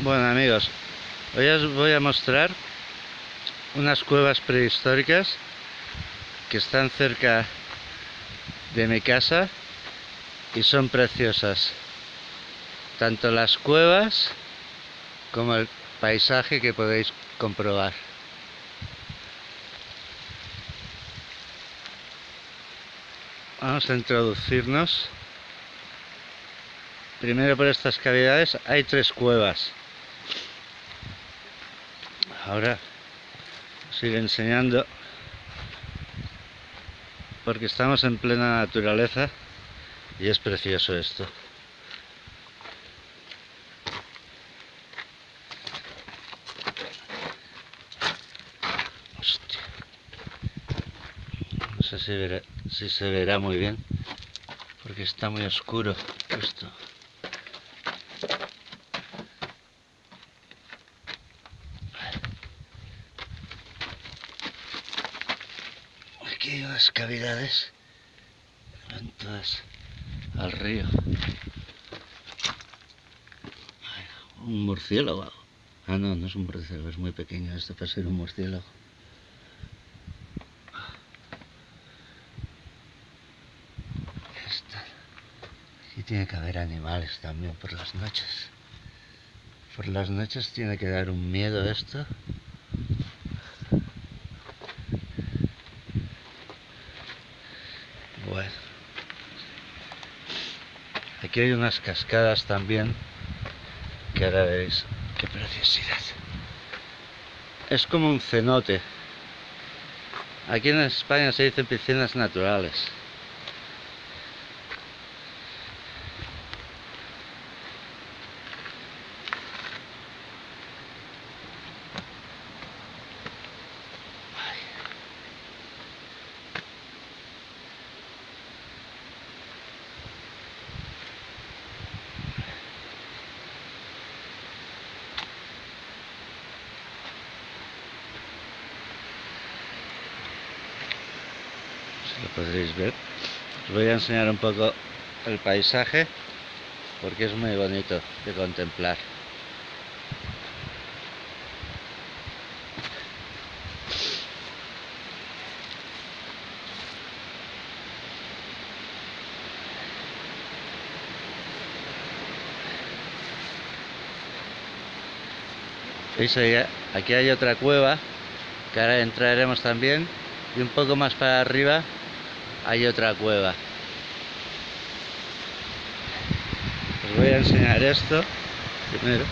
Bueno amigos, hoy os voy a mostrar unas cuevas prehistóricas que están cerca de mi casa y son preciosas. Tanto las cuevas como el paisaje que podéis comprobar. Vamos a introducirnos. Primero por estas cavidades hay tres cuevas. Ahora sigue enseñando porque estamos en plena naturaleza y es precioso esto. No sé si, si se verá muy bien porque está muy oscuro esto. Aquí unas cavidades van todas al río. Un murciélago. Ah, no, no es un murciélago, es muy pequeño esto para ser un murciélago. Aquí tiene que haber animales también por las noches. Por las noches tiene que dar un miedo esto. Bueno. Aquí hay unas cascadas también que ahora veréis qué preciosidad. Es como un cenote. Aquí en España se dicen piscinas naturales. Lo podréis ver os voy a enseñar un poco el paisaje porque es muy bonito de contemplar. Aquí hay otra cueva que ahora entraremos también y un poco más para arriba hay otra cueva. Os voy a enseñar esto primero.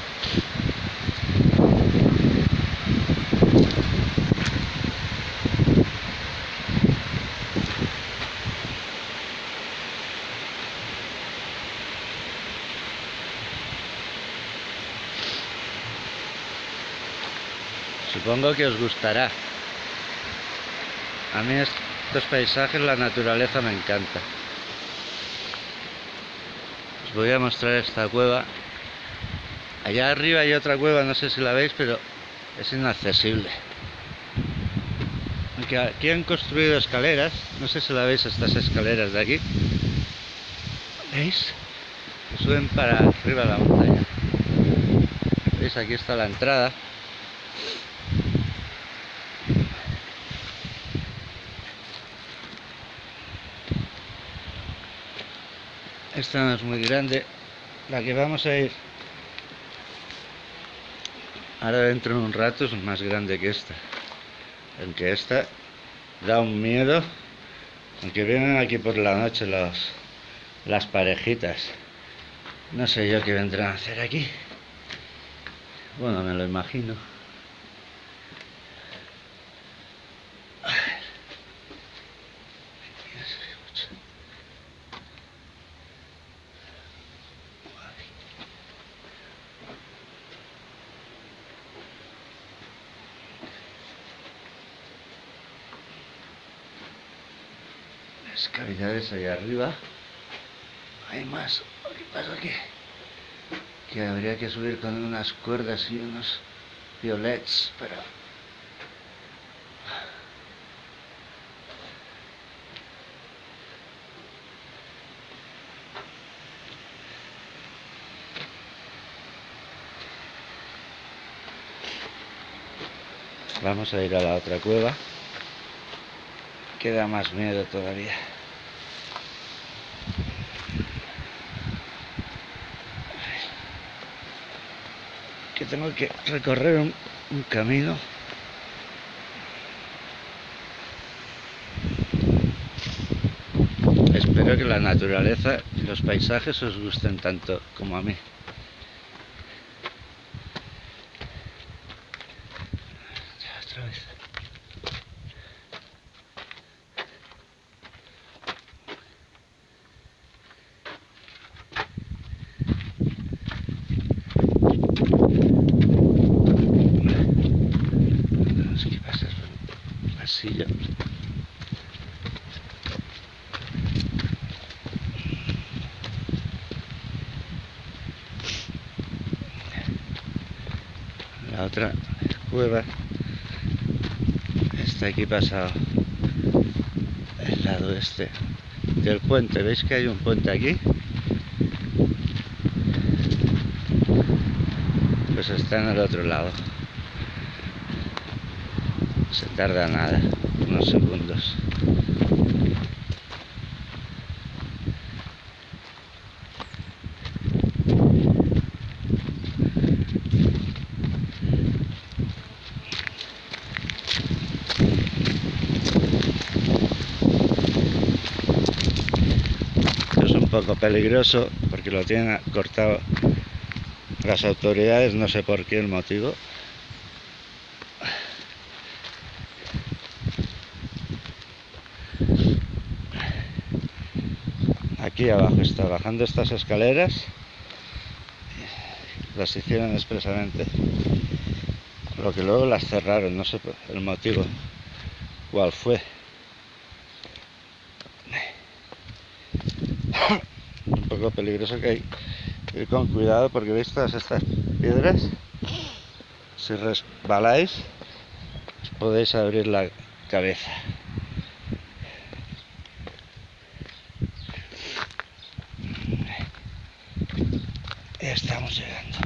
Supongo que os gustará. A mí estos paisajes, la naturaleza me encanta. Os voy a mostrar esta cueva. Allá arriba hay otra cueva, no sé si la veis, pero es inaccesible. aquí han construido escaleras, no sé si la veis estas escaleras de aquí. ¿Veis? suben para arriba de la montaña. ¿Veis? Aquí está la entrada. Esta no es muy grande. La que vamos a ir ahora dentro de un rato es más grande que esta. Aunque esta da un miedo aunque vienen aquí por la noche las parejitas. No sé yo qué vendrán a hacer aquí. Bueno me lo imagino las cavidades allá arriba. Hay más. Lo que pasa que que habría que subir con unas cuerdas y unos violets para Vamos a ir a la otra cueva. Queda más miedo todavía. Que tengo que recorrer un, un camino. Espero que la naturaleza y los paisajes os gusten tanto como a mí. Otra vez. Tenemos que pasar por un pasillo. La otra cueva está aquí pasado el lado este del puente. ¿Veis que hay un puente aquí? Pues está en el otro lado. Se tarda nada, unos segundos. Esto es un poco peligroso porque lo tienen cortado las autoridades, no sé por qué el motivo. Aquí abajo está bajando estas escaleras. Las hicieron expresamente. Lo que luego las cerraron, no sé el motivo cuál fue. Poco peligroso que hay ir con cuidado porque veis todas estas piedras. Si resbaláis, os podéis abrir la cabeza. Estamos llegando.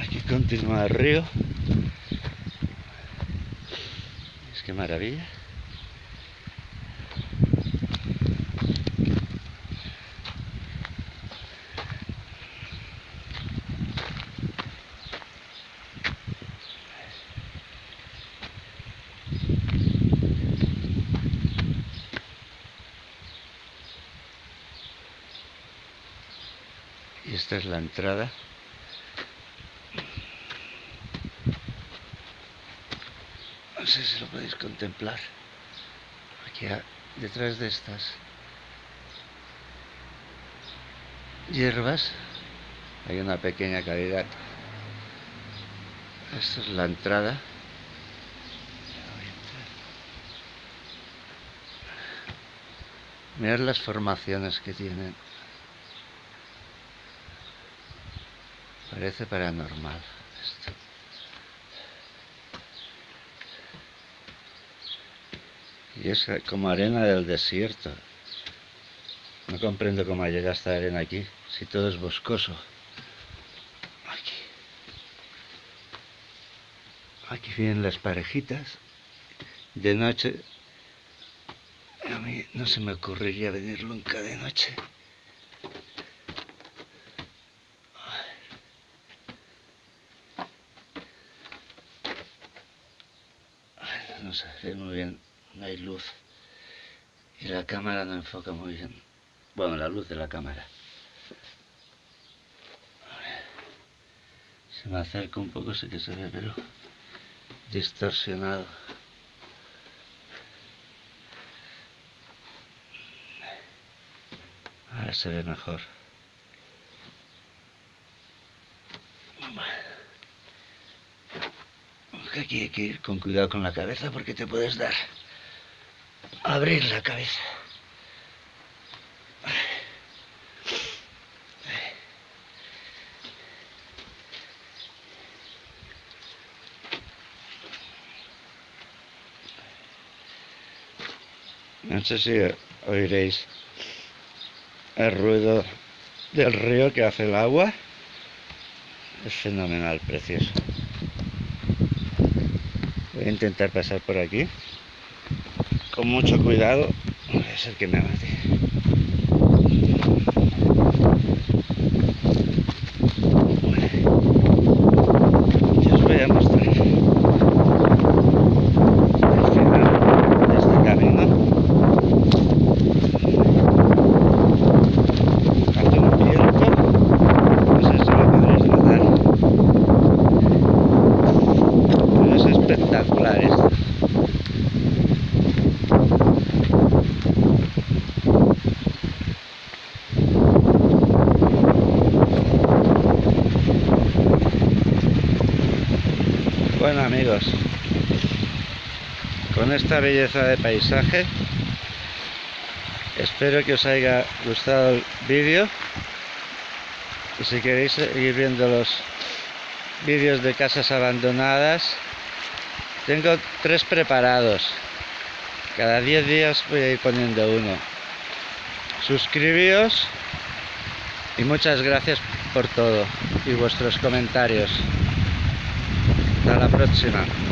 Aquí continúa el río. Es que maravilla. Y esta es la entrada. No sé si lo podéis contemplar. Aquí detrás de estas hierbas hay una pequeña cavidad. Esta es la entrada. Mirad las formaciones que tienen. Parece paranormal esto. Y es como arena del desierto. No comprendo cómo llega esta arena aquí, si todo es boscoso. Aquí. Aquí vienen las parejitas. De noche. A mí no se me ocurriría venir nunca de noche. No se ve muy bien, no hay luz. Y la cámara no enfoca muy bien. Bueno, la luz de la cámara. Se me acerca un poco, sí que se ve, pero distorsionado. Ahora se ve mejor. Aquí hay que ir con cuidado con la cabeza porque te puedes dar. Abrir la cabeza. No sé si oiréis el ruido del río que hace el agua. Es fenomenal, precioso. Voy a intentar pasar por aquí. Con mucho cuidado. Voy a ser que me mate. Y os voy a mostrar. El final de este camino. Hace un viento. No sé si lo podréis notar. Pero es espectacular esto. Bueno con esta belleza de paisaje, espero que os haya gustado el vídeo y si queréis seguir viendo los vídeos de casas abandonadas, tengo tres preparados. Cada 10 días voy a ir poniendo uno. Suscribíos y muchas gracias por todo y vuestros comentarios. alla